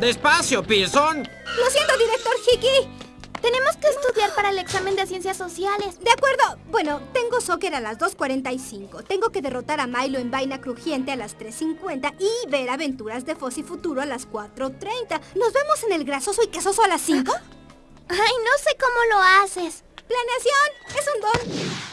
Despacio, Pearson. Lo siento, director Hickey. Tenemos que estudiar para el examen de ciencias sociales. De acuerdo. Bueno, tengo soccer a las 2.45. Tengo que derrotar a Milo en vaina crujiente a las 3.50 y ver aventuras de Fossi Futuro a las 4.30. ¿Nos vemos en el grasoso y quesoso a las 5? Ay, no sé cómo lo haces. Planeación es un don.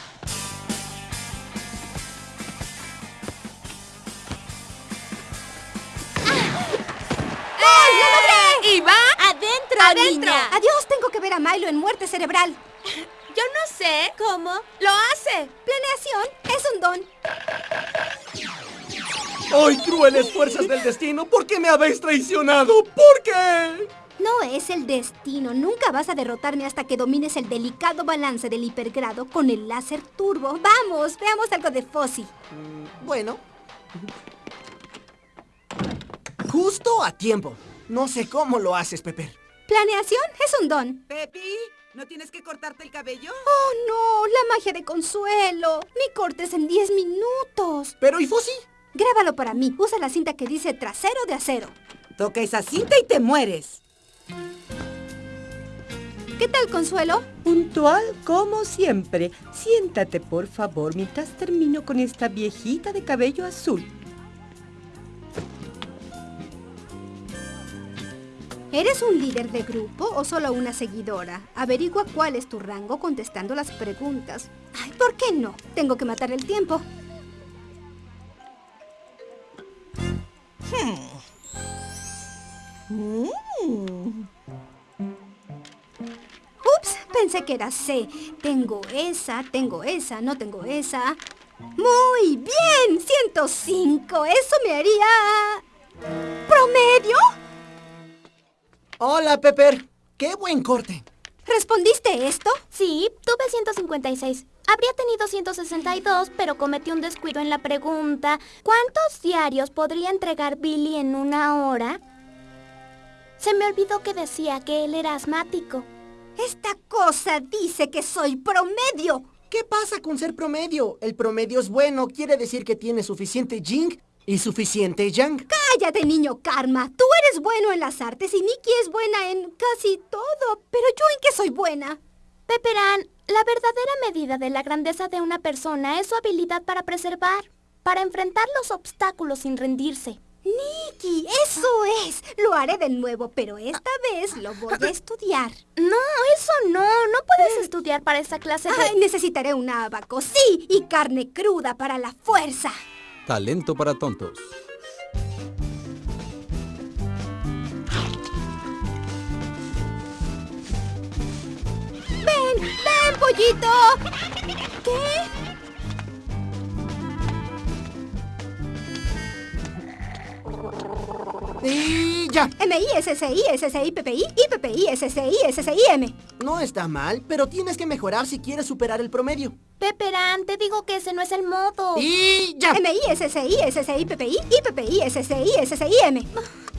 Adentro, niña. Adiós, tengo que ver a Milo en muerte cerebral. Yo no sé cómo lo hace. Planeación es un don. ¡Ay, crueles fuerzas del destino! ¿Por qué me habéis traicionado? ¿Por qué? No es el destino. Nunca vas a derrotarme hasta que domines el delicado balance del hipergrado con el láser turbo. Vamos, veamos algo de Fossi. Mm, Bueno. Justo a tiempo. No sé cómo lo haces, Pepper. Planeación es un don. Pepi, ¿no tienes que cortarte el cabello? Oh, no, la magia de consuelo. Mi corte es en 10 minutos. Pero ¿y Fossi? Grábalo para mí. Usa la cinta que dice trasero de acero. Toca esa cinta y te mueres. ¿Qué tal, Consuelo? Puntual como siempre. Siéntate, por favor, mientras termino con esta viejita de cabello azul. ¿Eres un líder de grupo o solo una seguidora? Averigua cuál es tu rango contestando las preguntas. Ay, ¿por qué no? Tengo que matar el tiempo. Ups, pensé que era C. Tengo esa, tengo esa, no tengo esa. Muy bien, 105. Eso me haría... ¿Promedio? Hola, Pepper. ¡Qué buen corte! ¿Respondiste esto? Sí, tuve 156. Habría tenido 162, pero cometí un descuido en la pregunta. ¿Cuántos diarios podría entregar Billy en una hora? Se me olvidó que decía que él era asmático. Esta cosa dice que soy promedio. ¿Qué pasa con ser promedio? El promedio es bueno, quiere decir que tiene suficiente Jing y suficiente Yang. Cállate, niño Karma. Tú eres bueno en las artes y Nikki es buena en casi todo. Pero yo en qué soy buena. Pepperan, la verdadera medida de la grandeza de una persona es su habilidad para preservar, para enfrentar los obstáculos sin rendirse. Nikki, eso es. Lo haré de nuevo, pero esta vez lo voy a estudiar. No, eso no. No puedes estudiar para esa clase de... Ay, necesitaré un abaco, sí, y carne cruda para la fuerza. Talento para tontos. Pollito! ¿Qué? Y ya. M-I, S-S-I, S-S-I, P-P-I, I, P-P-I, S-S-I, S-S-I, M. No está mal, pero tienes que mejorar si quieres superar el promedio. Pepperan, te digo que ese no es el modo. Y ya. M-I, S-S-I, S-S-I, P-P-I, I, P-P-I, S-S-I, S-S-I, M.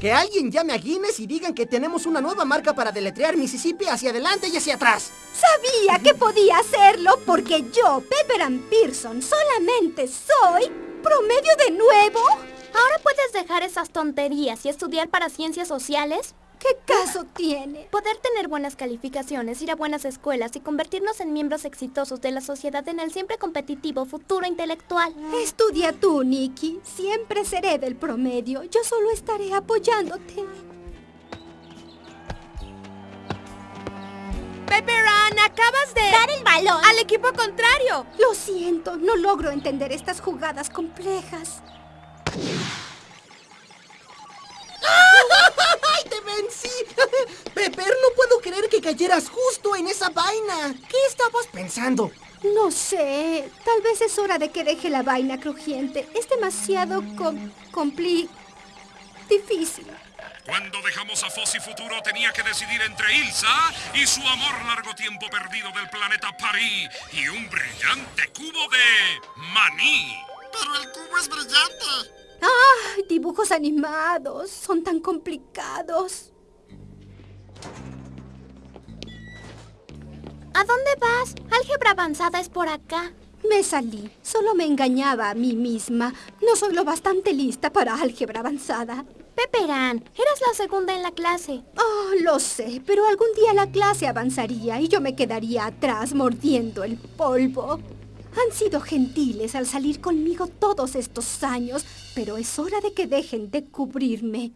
Que alguien llame a Guinness y digan que tenemos una nueva marca para deletrear Mississippi hacia adelante y hacia atrás. Sabía que podía hacerlo porque yo, Pepperan Pearson, solamente soy promedio de nuevo. ¿Ahora puedes dejar esas tonterías y estudiar para ciencias sociales? ¿Qué caso tiene? Poder tener buenas calificaciones, ir a buenas escuelas y convertirnos en miembros exitosos de la sociedad en el siempre competitivo futuro intelectual. Estudia tú, Nikki. Siempre seré del promedio. Yo solo estaré apoyándote. Pepperan, acabas de... ¡Dar el balón! Al equipo contrario. Lo siento, no logro entender estas jugadas complejas. ¡Ay, te vencí! Pepper, no puedo creer que cayeras justo en esa vaina. ¿Qué estabas pensando? No sé. Tal vez es hora de que deje la vaina crujiente. Es demasiado com compli... difícil. Cuando dejamos a Fossi Futuro tenía que decidir entre Ilsa y su amor largo tiempo perdido del planeta París y un brillante cubo de maní. Pero el cubo es brillante. ¡Ah! Dibujos animados. Son tan complicados. ¿A dónde vas? Álgebra avanzada es por acá. Me salí. Solo me engañaba a mí misma. No soy lo bastante lista para álgebra avanzada. Peperán, eras la segunda en la clase. Oh, lo sé, pero algún día la clase avanzaría y yo me quedaría atrás mordiendo el polvo. Han sido gentiles al salir conmigo todos estos años, pero es hora de que dejen de cubrirme.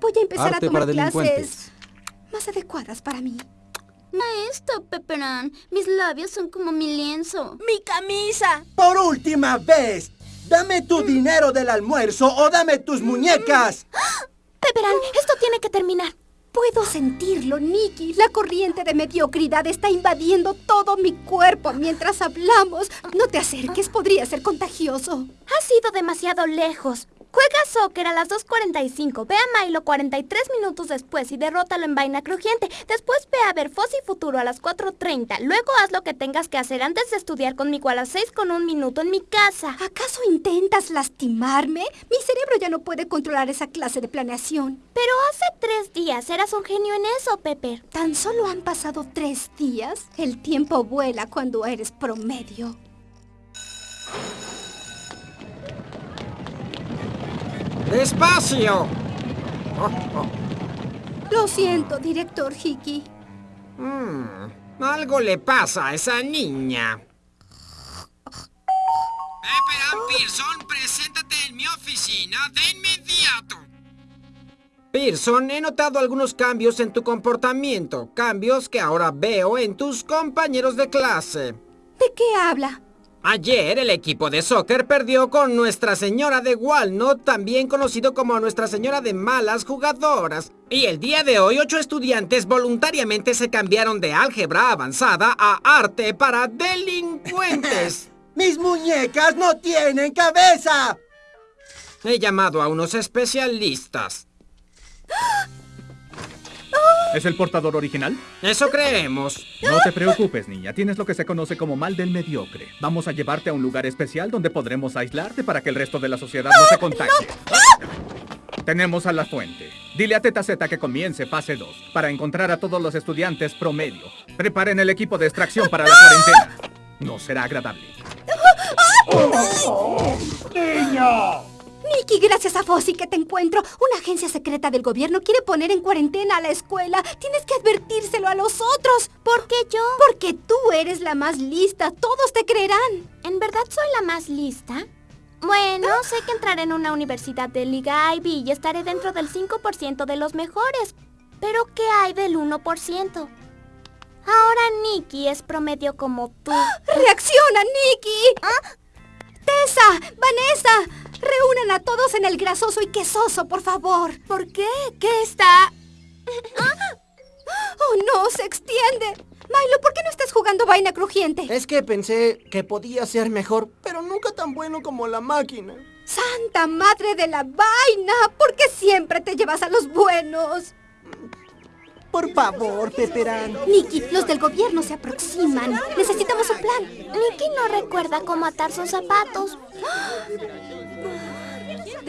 Voy a empezar Arte a tomar clases más adecuadas para mí. Maestro Peperán, mis labios son como mi lienzo. ¡Mi camisa! Por última vez, dame tu dinero del almuerzo o dame tus muñecas. Peperán, esto tiene que terminar. Puedo sentirlo, Nicky. La corriente de mediocridad está invadiendo todo mi cuerpo mientras hablamos. No te acerques, podría ser contagioso. Has ido demasiado lejos. Juega soccer a las 2.45, ve a Milo 43 minutos después y derrótalo en vaina crujiente. Después ve a ver Fossi Futuro a las 4.30. Luego haz lo que tengas que hacer antes de estudiar conmigo a las 6 con un minuto en mi casa. ¿Acaso intentas lastimarme? Mi cerebro ya no puede controlar esa clase de planeación. Pero hace tres días eras un genio en eso, Pepper. Tan solo han pasado tres días. El tiempo vuela cuando eres promedio. ¡Despacio! Lo siento, director Hickey. Mm, algo le pasa a esa niña. Pepper Pearson, preséntate en mi oficina de inmediato. Pearson, he notado algunos cambios en tu comportamiento. Cambios que ahora veo en tus compañeros de clase. ¿De qué habla? Ayer el equipo de soccer perdió con Nuestra Señora de Walnut, también conocido como Nuestra Señora de Malas Jugadoras. Y el día de hoy ocho estudiantes voluntariamente se cambiaron de álgebra avanzada a arte para delincuentes. ¡Mis muñecas no tienen cabeza! He llamado a unos especialistas. ¿Es el portador original? Eso creemos. No te preocupes, niña. Tienes lo que se conoce como mal del mediocre. Vamos a llevarte a un lugar especial donde podremos aislarte para que el resto de la sociedad no se contagie. Tenemos a la fuente. Dile a Teta Z que comience fase 2 para encontrar a todos los estudiantes promedio. Preparen el equipo de extracción para la cuarentena. No será agradable. ¡Niña! Nicky, gracias a Fossi que te encuentro. Una agencia secreta del gobierno quiere poner en cuarentena a la escuela. Tienes que advertírselo a los otros. ¿Por qué yo? Porque tú eres la más lista. Todos te creerán. ¿En verdad soy la más lista? Bueno, sé que entraré en una universidad de Liga Ivy y estaré dentro del 5% de los mejores. Pero ¿qué hay del 1%? Ahora Nicky es promedio como tú. ¡Reacciona, Nicky! Tessa, Vanessa, a todos en el grasoso y quesoso, por favor. ¿Por qué? ¿Qué está...? ¡Oh, no! ¡Se extiende! Milo, ¿por qué no estás jugando vaina crujiente? Es que pensé que podía ser mejor, pero nunca tan bueno como la máquina. ¡Santa madre de la vaina! ¿Por qué siempre te llevas a los buenos? Por favor, Peperán. Nicky, los del gobierno se aproximan. Necesitamos un plan. Nicky no recuerda cómo atar sus zapatos.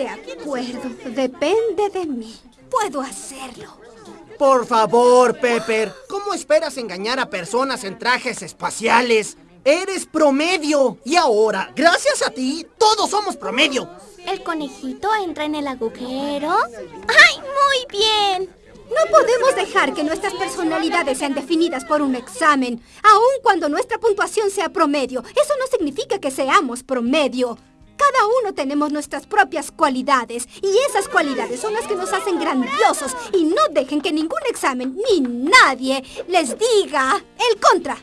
De acuerdo, depende de mí. Puedo hacerlo. Por favor, Pepper. ¿Cómo esperas engañar a personas en trajes espaciales? Eres promedio. Y ahora, gracias a ti, todos somos promedio. ¿El conejito entra en el agujero? ¡Ay, muy bien! No podemos dejar que nuestras personalidades sean definidas por un examen, aun cuando nuestra puntuación sea promedio. Eso no significa que seamos promedio. Cada uno tenemos nuestras propias cualidades y esas cualidades son las que nos hacen grandiosos y no dejen que ningún examen ni nadie les diga el contra.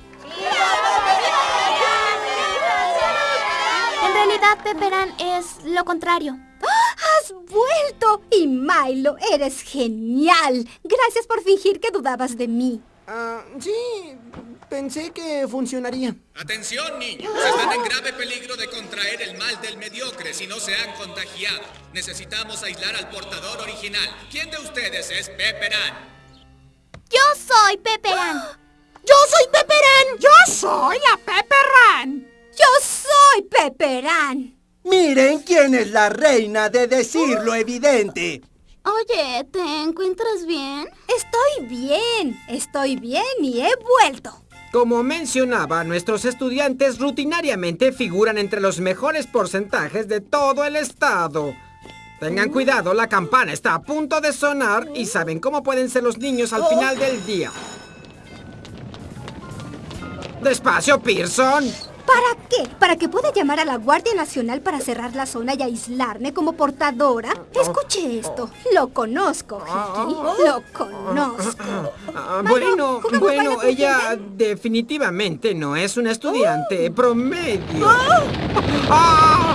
En realidad, Pepperán es lo contrario. ¡Has vuelto! Y Milo, eres genial. Gracias por fingir que dudabas de mí. Ah, sí, pensé que funcionaría. Atención, niños. Están en grave peligro de contraer el mal del mediocre si no se han contagiado. Necesitamos aislar al portador original. ¿Quién de ustedes es Pepperán? Yo soy Pepperán. ¡Yo soy Pepperán! ¡Yo soy la Pepperán! ¡Yo soy Pepperán! Miren quién es la reina de decir lo evidente. Oye, ¿te encuentras bien? Estoy bien, estoy bien y he vuelto. Como mencionaba, nuestros estudiantes rutinariamente figuran entre los mejores porcentajes de todo el estado. Tengan cuidado, la campana está a punto de sonar y saben cómo pueden ser los niños al final del día. ¡Despacio, Pearson! ¿Para qué? ¿Para que pueda llamar a la Guardia Nacional para cerrar la zona y aislarme como portadora? Escuche esto. Lo conozco, Hickey. Lo conozco. Ah, bueno, ¿jugamos bueno, ella definitivamente no es una estudiante promedio. ¡Ah!